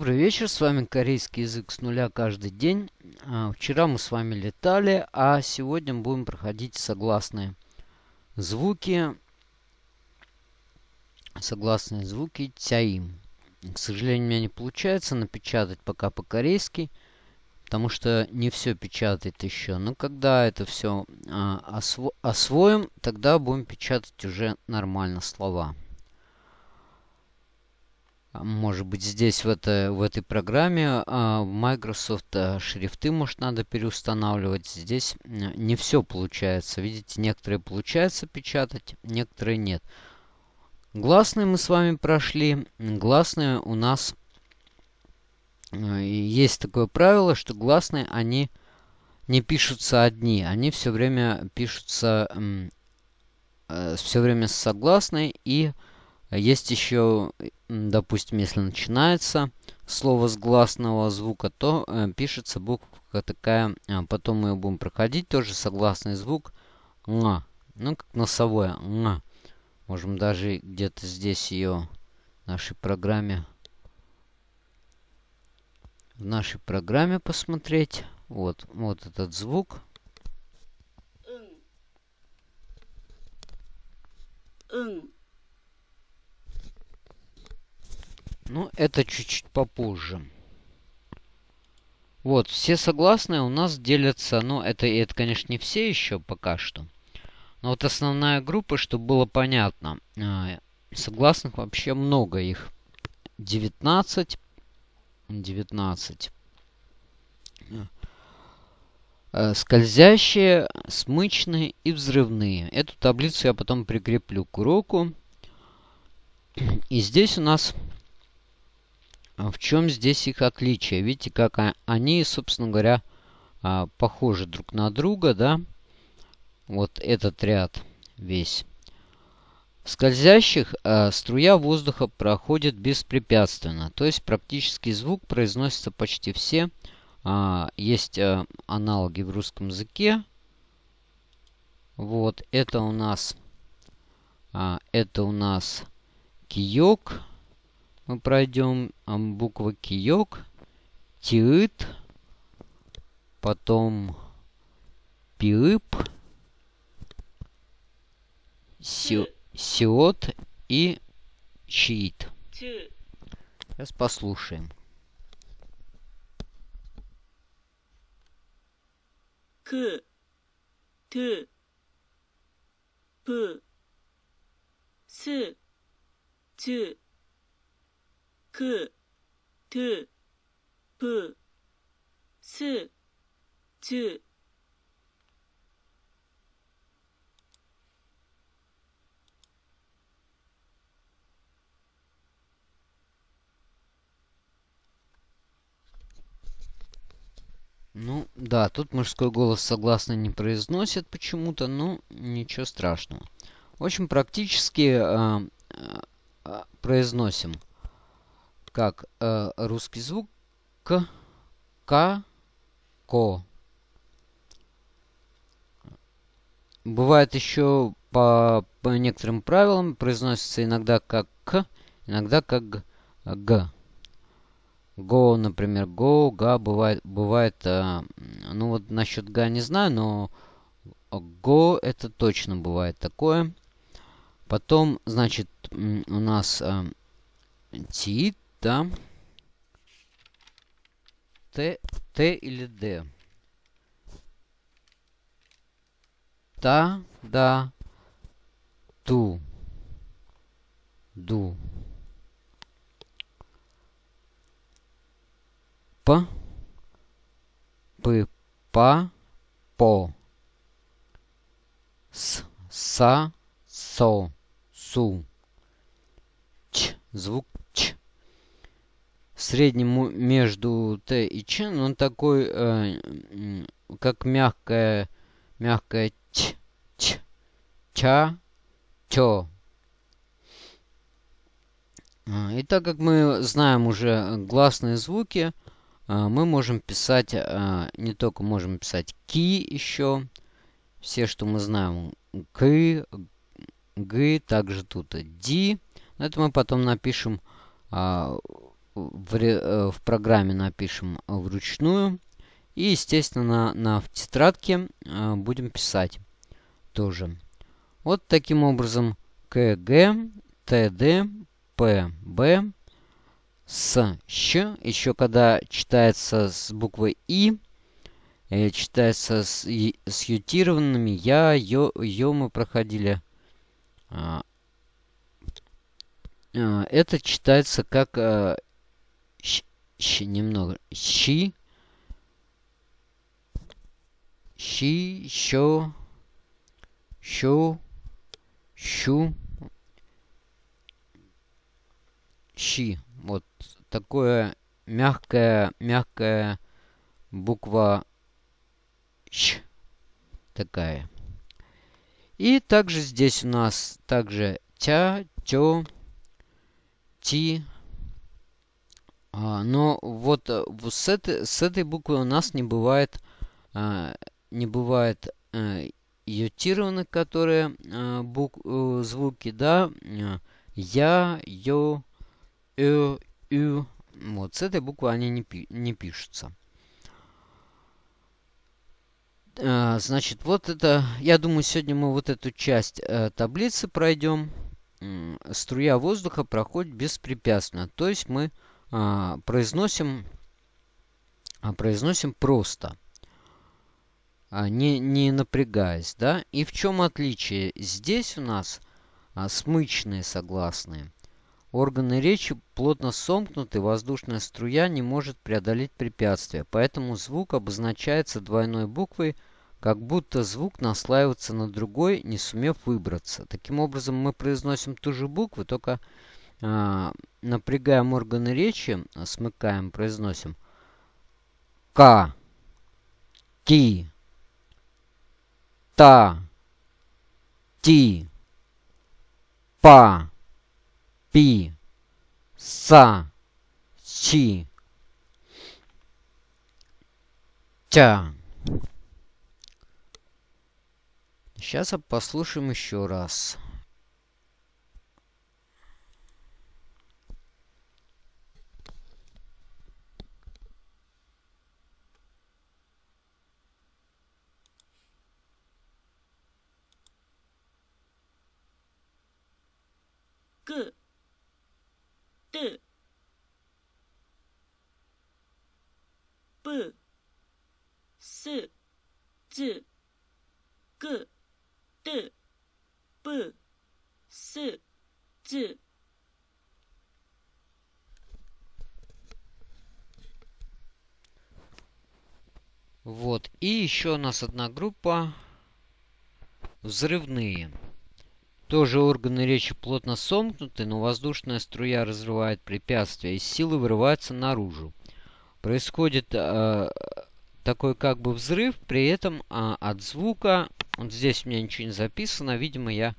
Добрый вечер, с вами корейский язык с нуля каждый день. А, вчера мы с вами летали, а сегодня будем проходить согласные звуки. Согласные звуки тяим. К сожалению, у меня не получается напечатать пока по-корейски, потому что не все печатает еще. Но когда это все а, осво освоим, тогда будем печатать уже нормально слова. А, может быть, здесь в, это, в этой программе а, Microsoft а, шрифты, может, надо переустанавливать. Здесь не все получается. Видите, некоторые получается печатать, некоторые нет. Гласные мы с вами прошли. Гласные у нас... Есть такое правило, что гласные, они не пишутся одни. Они все время пишутся... Э, все время с согласной и есть еще, допустим, если начинается слово с гласного звука, то э, пишется буква такая, а потом мы ее будем проходить, тоже согласный звук nga, ну как носовое nga. Можем даже где-то здесь ее в нашей программе в нашей программе посмотреть. Вот, вот этот звук. Ну, это чуть-чуть попозже. Вот, все согласные у нас делятся, ну, это, это, конечно, не все еще пока что. Но вот основная группа, чтобы было понятно, а, согласных вообще много их. 19. 19. А, скользящие, смычные и взрывные. Эту таблицу я потом прикреплю к уроку. И здесь у нас в чем здесь их отличие? Видите, как они, собственно говоря, а, похожи друг на друга, да? Вот этот ряд весь. В скользящих а, струя воздуха проходит беспрепятственно. То есть практически звук произносится почти все. Есть аналоги в русском языке. Вот, это у нас, это у нас киёк мы пройдем буква киёк, тиыт, потом пиып, сиот и чит. Сейчас послушаем. к, т, п, с, ц, к, т, п, с, т. Ну, да, тут мужской голос согласно не произносит почему-то, но ничего страшного. В общем, практически э, э, э произносим как э, русский звук к, к, ко. Бывает еще по, по некоторым правилам произносится иногда как к, иногда как г. Го, например, го, га, бывает, бывает, э, ну вот насчет га не знаю, но го это точно бывает такое. Потом, значит, у нас э, тит, да. Т, Т или Д? Та, да, ту, ду. П, П, Па, По. С, Са, Со, Су. Ч, звук среднему между Т и Ч, но он такой, э, как мягкая, мягкая Ч, Ч, Ча, Чо. А, и так как мы знаем уже гласные звуки, а, мы можем писать, а, не только можем писать ки еще, все, что мы знаем, к, г, также тут ди. Это мы потом напишем в, э, в программе напишем вручную. И, естественно, на, на в тетрадке э, будем писать тоже. Вот таким образом КГ, ТД, ПБ, с, щ. Еще когда читается с буквой И, э, читается с, с ютированными я, ё, ё мы проходили. А, а, это читается как а, щ, немного щи, щи, що, щу, щу, щи. Вот такое мягкая, мягкая буква Щ. Такая. И также здесь у нас также тя, тё, ти. А, но вот, э, с, этой, с этой буквы у нас не бывает, а, не бывает а, ютированы, которые а, бук, а, звуки, да, я, ё, э, ю. Вот, с этой буквы они не, пи не пишутся. А, значит, вот это, я думаю, сегодня мы вот эту часть э, таблицы пройдем. Струя воздуха проходит беспрепятственно. То есть мы произносим, а, произносим просто, а, не, не напрягаясь. Да? И в чем отличие? Здесь у нас а, смычные согласные. Органы речи плотно сомкнуты, воздушная струя не может преодолеть препятствия, поэтому звук обозначается двойной буквой, как будто звук наслаивается на другой, не сумев выбраться. Таким образом, мы произносим ту же букву, только напрягаем органы речи, смыкаем, произносим К, Ти, Та, Ти, Па пи, са, чи, тя. Сейчас послушаем еще раз. Б, п, с, ц, к, т, Б, с, ц. Вот. И еще у нас одна группа взрывные. Тоже органы речи плотно сомкнуты, но воздушная струя разрывает препятствия, и силы вырываются наружу. Происходит э, такой как бы взрыв, при этом э, от звука... Вот здесь у меня ничего не записано, видимо, я...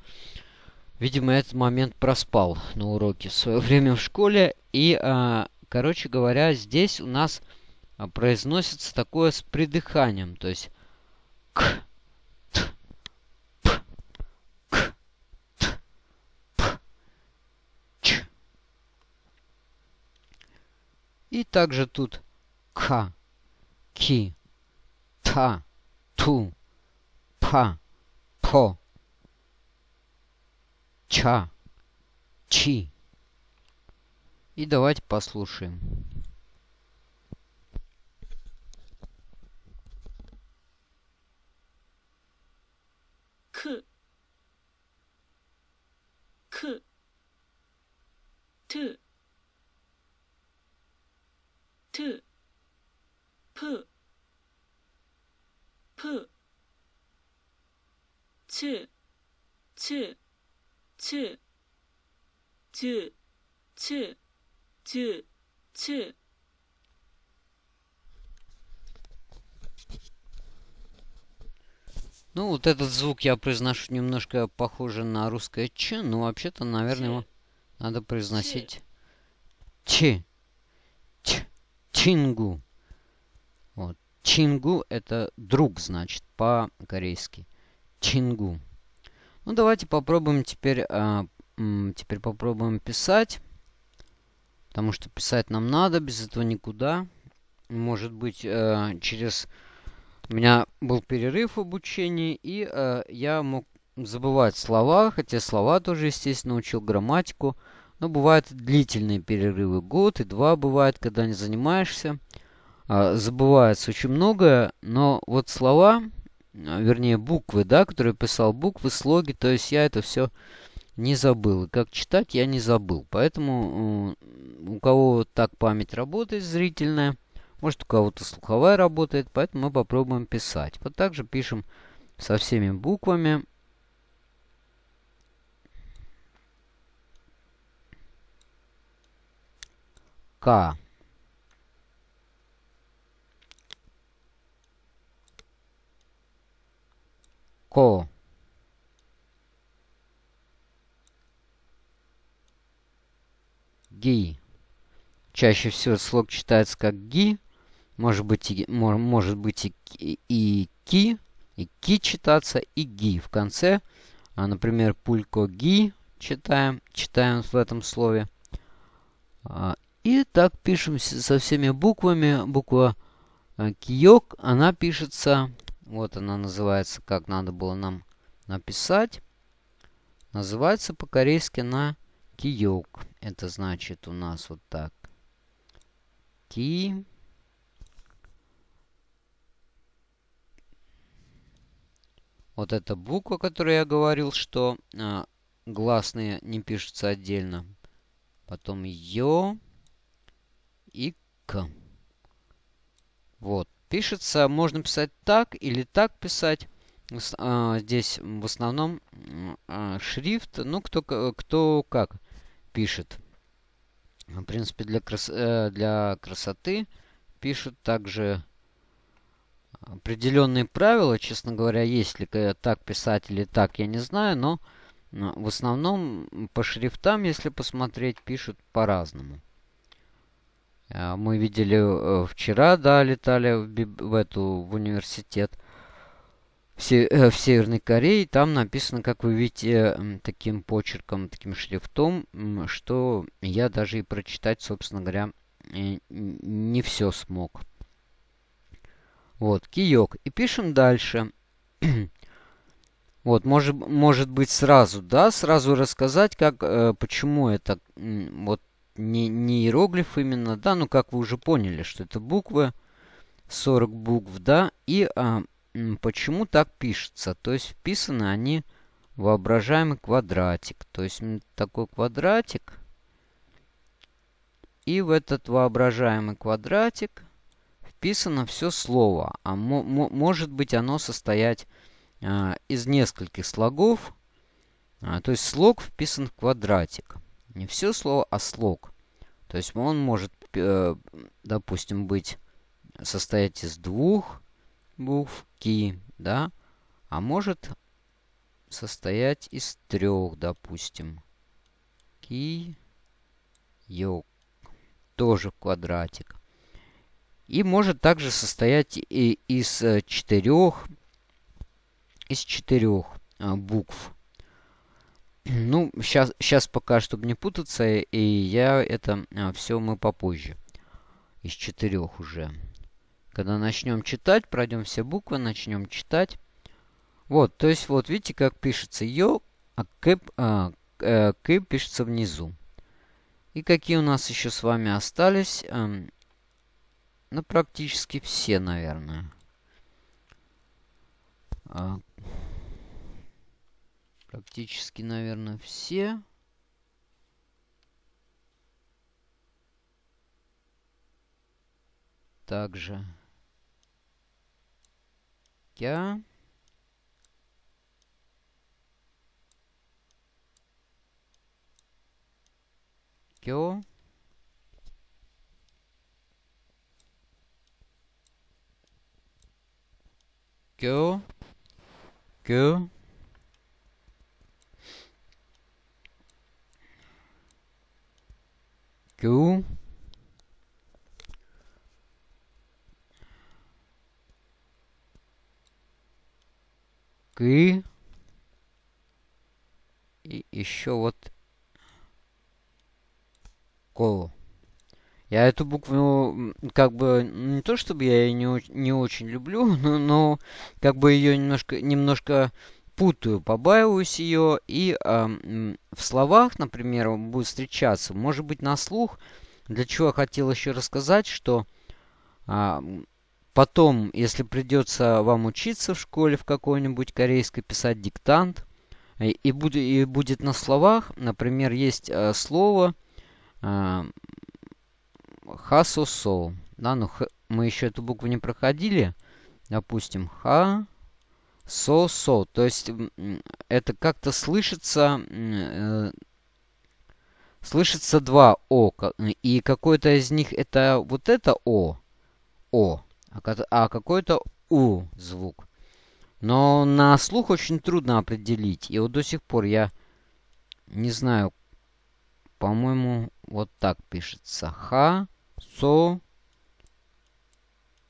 Видимо, этот момент проспал на уроке в свое время в школе. И, э, короче говоря, здесь у нас произносится такое с придыханием. То есть И также тут к, ки, та, ту, па, по, ча, чи. И давайте послушаем. К, к, т, t p p ch ch ch j ch j ch Ну, вот этот звук я произношу немножко похоже на русское ч, но вообще-то, наверное, его надо произносить ч. ч. Чингу. Вот. Чингу это друг, значит, по-корейски. Чингу. Ну, давайте попробуем теперь, а, теперь попробуем писать. Потому что писать нам надо, без этого никуда. Может быть, э, через... У меня был перерыв в обучении, и э, я мог забывать слова, хотя слова тоже, естественно, учил грамматику. Но бывают длительные перерывы, год и два бывает, когда не занимаешься. Э, забывается очень многое, но вот слова, вернее буквы, да, которые писал, буквы, слоги, то есть я это все не забыл. И как читать я не забыл. Поэтому у кого так память работает зрительная, может у кого-то слуховая работает, поэтому мы попробуем писать. Вот так же пишем со всеми буквами. К. Ко. ги. Чаще всего слог читается как ги, может быть и, может быть и, и ки, и ки читаться, и ги в конце. А, например, пулько ги читаем, читаем в этом слове. А, и так пишем со всеми буквами. Буква а, киок, она пишется, вот она называется, как надо было нам написать. Называется по-корейски на киок. Это значит у нас вот так. Ки. Вот эта буква, которую я говорил, что а, гласные не пишутся отдельно. Потом Ё и К. Вот. Пишется, можно писать так или так писать. А, здесь в основном а, шрифт, ну, кто, кто как пишет. В принципе, для, крас э, для красоты пишут также определенные правила. Честно говоря, есть ли так писать или так, я не знаю. Но в основном по шрифтам, если посмотреть, пишут по-разному. Э, мы видели э, вчера, да, летали в, в эту в университет в, э, Северной Корее. Там написано, как вы видите, таким почерком, таким шрифтом, что я даже и прочитать, собственно говоря, не все смог. Вот, киок. И пишем дальше. вот, может, может быть сразу, да, сразу рассказать, как, э, почему это, вот, не, не иероглиф именно, да, ну, как вы уже поняли, что это буквы, 40 букв, да, и а, почему так пишется. То есть вписаны они воображаемый квадратик. То есть такой квадратик. И в этот воображаемый квадратик вписано все слово. А может быть оно состоять а, из нескольких слогов. А, то есть слог вписан в квадратик. Не все слово, а слог. То есть он может, э, допустим, быть состоять из двух букв ки, да, а может состоять из трех, допустим. Ки, йок, тоже квадратик. И может также состоять и из э, четырех, из четырех а, букв. Ну, сейчас, сейчас пока, чтобы не путаться, и я это а, все мы попозже. Из четырех уже. Когда начнем читать, пройдем все буквы, начнем читать. Вот, то есть, вот видите, как пишется йо, а кэп, а, э, кэп пишется внизу. И какие у нас еще с вами остались? Эм, ну, практически все, наверное. Практически, наверное, все. Также я. Кё. Кё. Кё. Кё. И еще вот ко. Я эту букву, как бы, не то чтобы я ее не, не очень люблю, но, но как бы ее немножко, немножко путаю, побаиваюсь ее. И э, в словах, например, будет встречаться, может быть, на слух. Для чего я хотел еще рассказать, что э, потом, если придется вам учиться в школе в какой-нибудь корейской, писать диктант, и, и, и будет на словах, например, есть э, слово э, хасосо. Да, ну х, мы еще эту букву не проходили. Допустим, ха, со, со. То есть это как-то слышится, э, слышится два о. И какое-то из них это вот это о, о, а, а какой-то у звук. Но на слух очень трудно определить. И вот до сих пор я не знаю, по-моему, вот так пишется. Ха, со,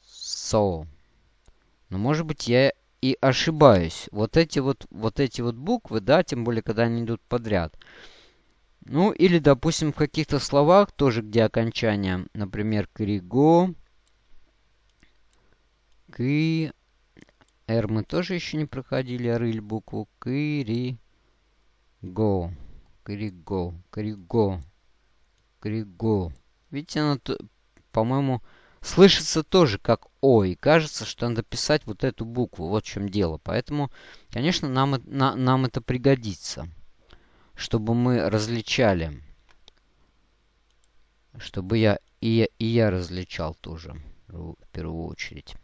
со. Но может быть я и ошибаюсь. Вот эти вот, вот эти вот буквы, да, тем более, когда они идут подряд. Ну, или, допустим, в каких-то словах, тоже где окончание, например, криго, ки, р мы тоже еще не проходили, рыль букву кири, го, криго, криго, криго. Видите, она, по-моему, слышится тоже как О. И кажется, что надо писать вот эту букву. Вот в чем дело. Поэтому, конечно, нам, на, нам это пригодится. Чтобы мы различали. Чтобы я и, я и я различал тоже. В первую очередь.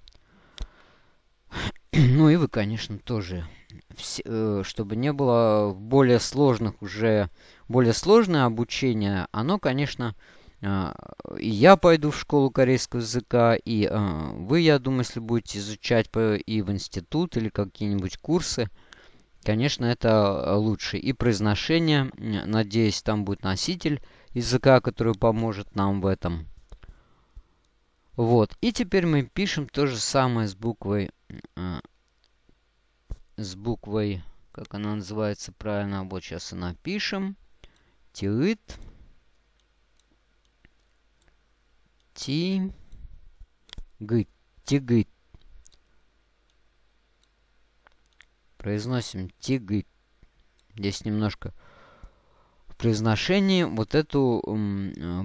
Ну и вы, конечно, тоже. Все, э, чтобы не было более сложных уже... Более сложное обучение, оно, конечно, и я пойду в школу корейского языка, и а, вы, я думаю, если будете изучать и в институт или какие-нибудь курсы, конечно, это лучше. И произношение, надеюсь, там будет носитель языка, который поможет нам в этом. Вот. И теперь мы пишем то же самое с буквой... А, с буквой... Как она называется правильно? Вот сейчас и напишем. Тиыт. Ти. Гыт. Тигыт. Произносим тигыт. Здесь немножко в произношении вот эту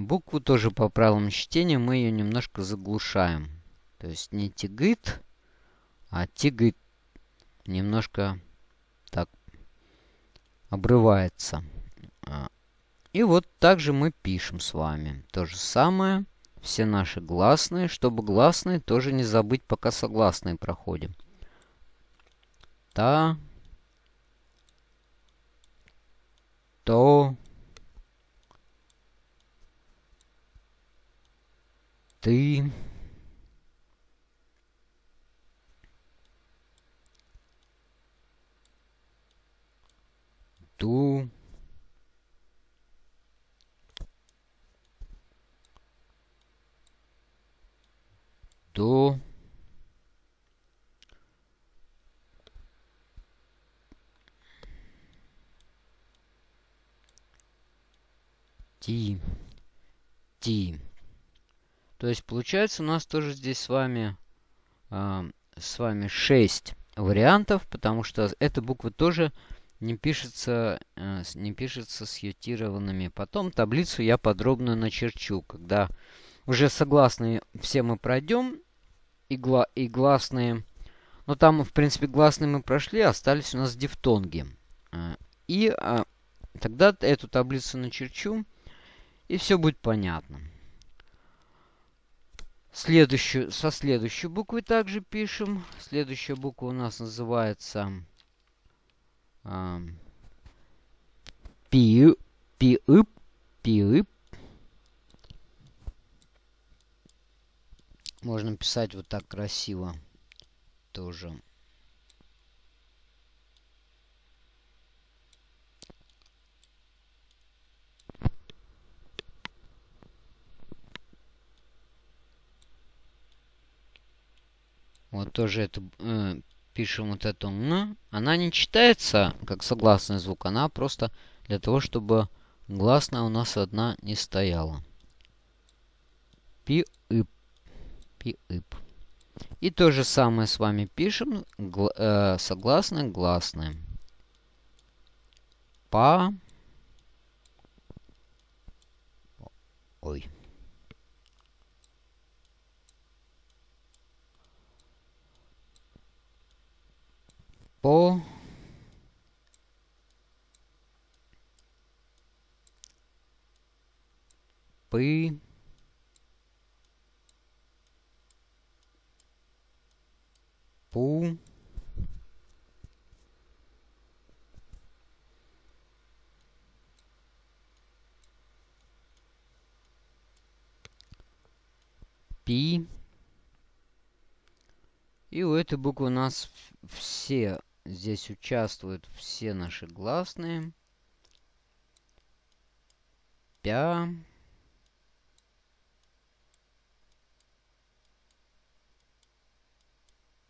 букву тоже по правилам чтения мы ее немножко заглушаем. То есть не тигыт, а тигыт. Немножко так обрывается. А, и вот также мы пишем с вами. То же самое все наши гласные, чтобы гласные тоже не забыть, пока согласные проходим. Та, то, ты, ту, до ти. Ти. То есть получается у нас тоже здесь с вами э, с вами 6 вариантов потому что эта буква тоже не пишется э, не пишется с ютированными потом таблицу я подробно начерчу когда уже согласные все мы пройдем. И, гла и гласные. Но там, в принципе, гласные мы прошли, остались у нас дифтонги. А, и а, тогда эту таблицу начерчу, и все будет понятно. Следующую, со следующей буквой также пишем. Следующая буква у нас называется э, пи, пи, пи, Можно писать вот так красиво тоже. Вот тоже это э, пишем вот эту н. Она не читается как согласный звук, она просто для того, чтобы гласная у нас одна не стояла. пи-ып. Пи-ып. И то же самое с вами пишем гл э, согласные гласные. Па. Ой. По. Пы. Пу. Пи. И у этой буквы у нас все здесь участвуют все наши гласные. Пя.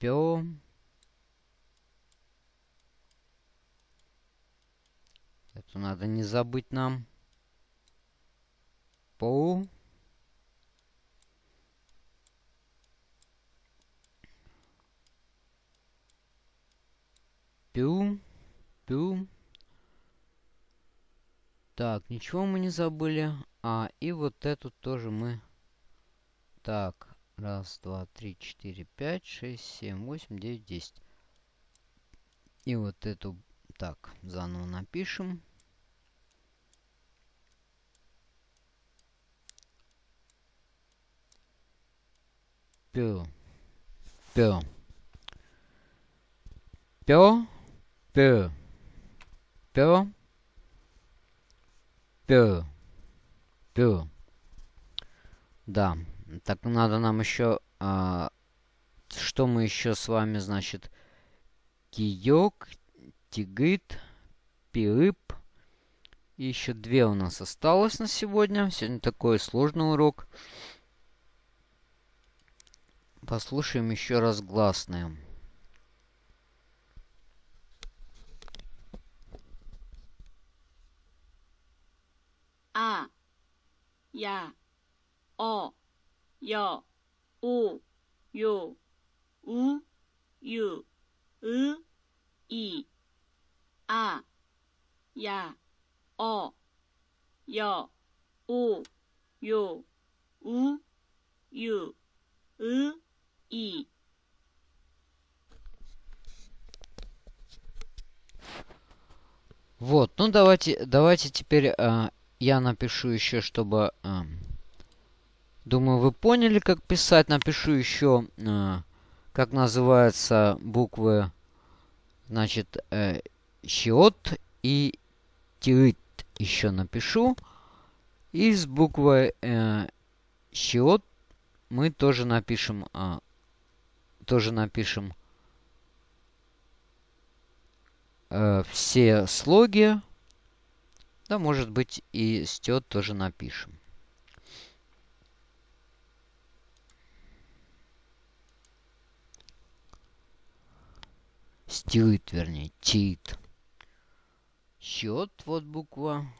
Пё. Это надо не забыть нам. По. Пю. Пю. Так, ничего мы не забыли. А, и вот эту тоже мы... Так, раз, два, три, четыре, пять, шесть, семь, восемь, девять, десять. И вот эту... Так, заново напишем. Пю. Пю. Пё. Пё. Пё. Пё. Пё. Да. Так надо нам еще... А, что мы еще с вами, значит... Киёк, тигыт, пиып. Еще две у нас осталось на сегодня. Сегодня такой сложный урок. Послушаем еще раз гласные. А, я, о, я, о, ё, у, ю, и, и, а, я, о, я, о, ё, у, ю, и, и. Вот, ну давайте, давайте теперь э, я напишу еще, чтобы э, думаю, вы поняли, как писать. Напишу еще, а, как называются буквы, значит, э, счет и тирит еще напишу. И с буквой э, счет мы тоже напишем, а, тоже напишем э, все слоги. Да, может быть, и стет тоже напишем. Стит, вернее, тит. Счет, вот буква.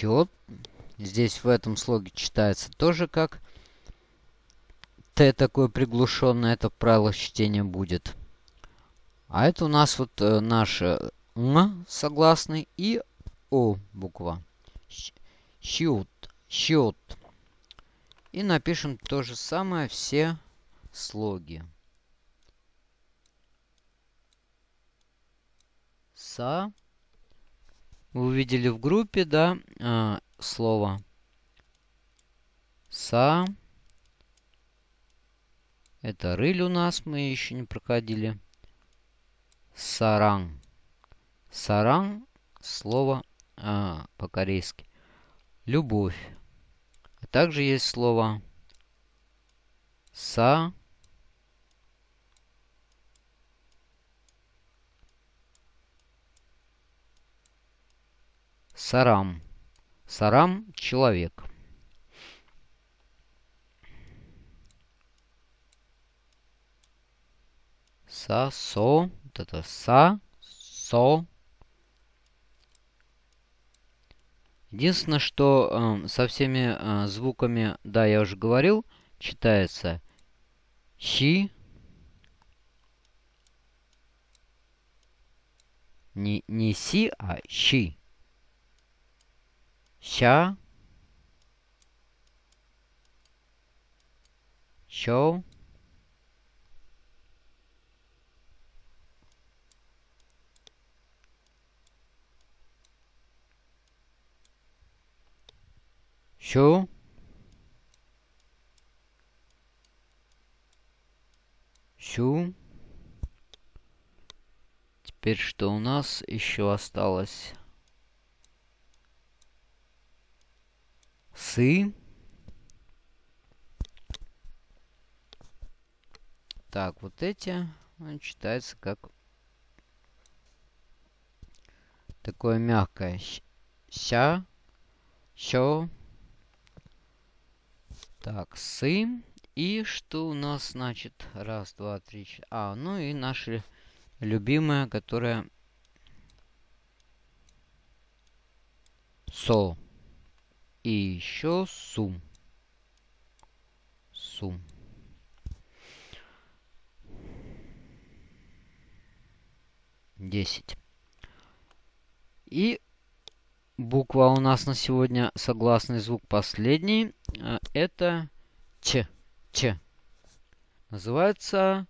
Счет. Здесь в этом слоге читается тоже как Т такое приглушенное. Это правило чтения будет. А это у нас вот э, наше М согласный и О буква. Счет. Счет. И напишем то же самое все слоги. Са. Вы увидели в группе, да, э, слово са. Это рыль у нас, мы еще не проходили. Саран. Саран, слово а, по-корейски. Любовь. А также есть слово са. Сарам. Сарам – человек. Са, со. Вот это са, со. Единственное, что э, со всеми э, звуками, да, я уже говорил, читается щи. Не, не си, а щи ща, що, що, щу. Теперь что у нас еще осталось? Сы. Так, вот эти читается как такое мягкое. Ща, щё. Так, сы. И что у нас значит? Раз, два, три, четыре. А, ну и наши любимые, которая со. И еще сум. Сум. Десять. И буква у нас на сегодня, согласный звук последний, а, это Ч. Ч. Называется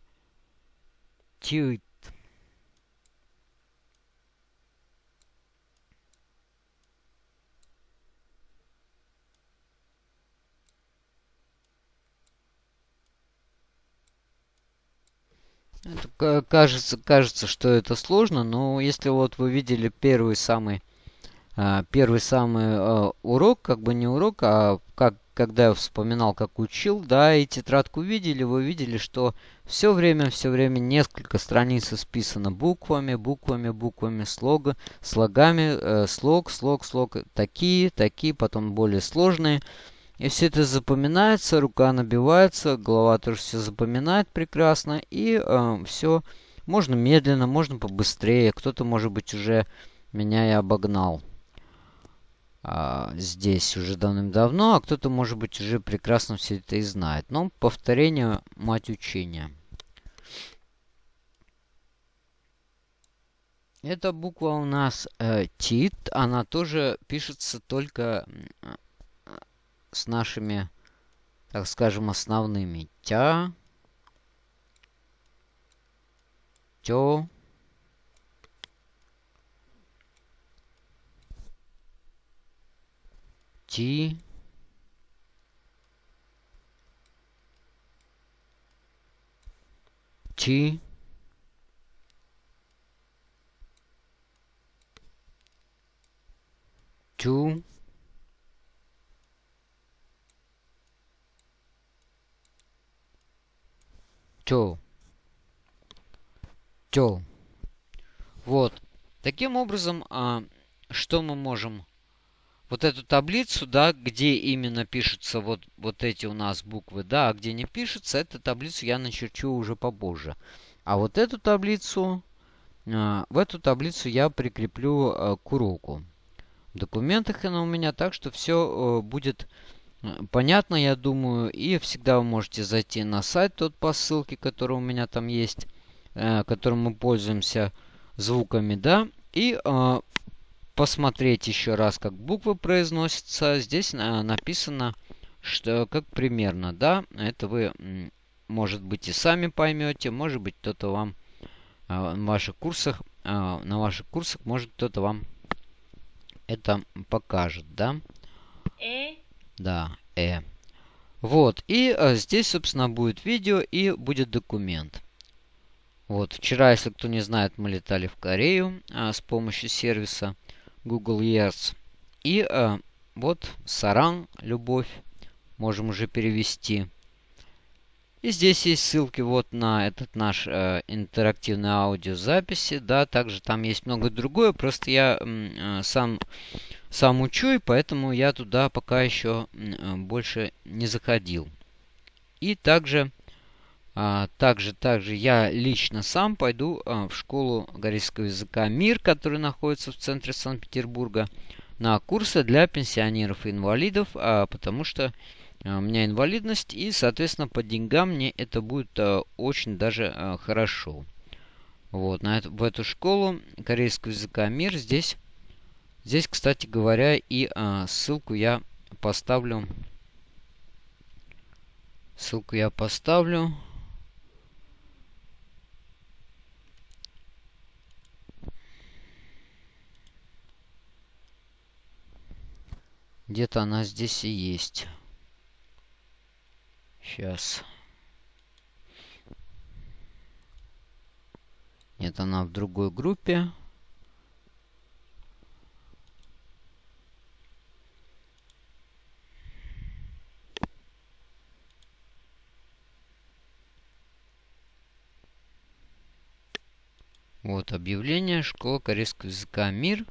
Тюит. Это, кажется, кажется, что это сложно, но если вот вы видели первый самый, а, первый самый а, урок, как бы не урок, а как, когда я вспоминал, как учил, да, и тетрадку видели, вы видели, что все время, все время несколько страниц исписано буквами, буквами, буквами, слога, слогами, э, слог, слог, слог, такие, такие, потом более сложные. И все это запоминается, рука набивается, голова тоже все запоминает прекрасно. И э, все можно медленно, можно побыстрее. Кто-то, может быть, уже меня и обогнал а, здесь уже давным-давно, а кто-то, может быть, уже прекрасно все это и знает. Но повторение – мать учения. Эта буква у нас э, ТИТ, она тоже пишется только с нашими, так скажем, основными. Тя, тё, ти, ти, тю, Тё. Тё. Вот. Таким образом, а, что мы можем... Вот эту таблицу, да, где именно пишутся вот, вот эти у нас буквы, да, а где не пишется, эту таблицу я начерчу уже побольше. А вот эту таблицу, а, в эту таблицу я прикреплю а, к уроку. В документах она у меня, так что все а, будет Понятно, я думаю. И всегда вы можете зайти на сайт тот по ссылке, который у меня там есть, э, которым мы пользуемся звуками, да. И э, посмотреть еще раз, как буквы произносятся. Здесь э, написано, что как примерно, да. Это вы, может быть, и сами поймете. Может быть, кто-то вам э, в ваших курсах, э, на ваших курсах, может, кто-то вам это покажет, да. Э да, э. Вот, и э, здесь, собственно, будет видео и будет документ. Вот, вчера, если кто не знает, мы летали в Корею э, с помощью сервиса Google Earth. И э, вот Саран, любовь, можем уже перевести. И здесь есть ссылки вот на этот наш э, интерактивный аудиозаписи, да, также там есть много другое, просто я э, сам, сам учу, и поэтому я туда пока еще э, больше не заходил. И также, э, также, также я лично сам пойду э, в школу корейского языка МИР, который находится в центре Санкт-Петербурга, на курсы для пенсионеров и инвалидов, э, потому что а, у меня инвалидность, и, соответственно, по деньгам мне это будет а, очень даже а, хорошо. Вот, на эту, в эту школу корейского языка МИР здесь, здесь, кстати говоря, и а, ссылку я поставлю. Ссылку я поставлю. Где-то она здесь и есть. Сейчас. Нет, она в другой группе. Объявление. Школа корейского языка «Мир».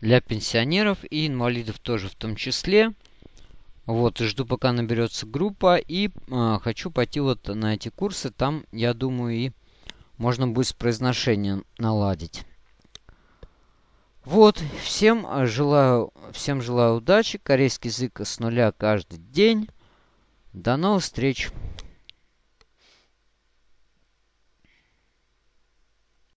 Для пенсионеров и инвалидов тоже в том числе. Вот, жду, пока наберется группа. И э, хочу пойти вот на эти курсы. Там, я думаю, и можно будет с произношением наладить. Вот, всем желаю, всем желаю удачи. Корейский язык с нуля каждый день. До новых встреч!